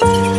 Bye.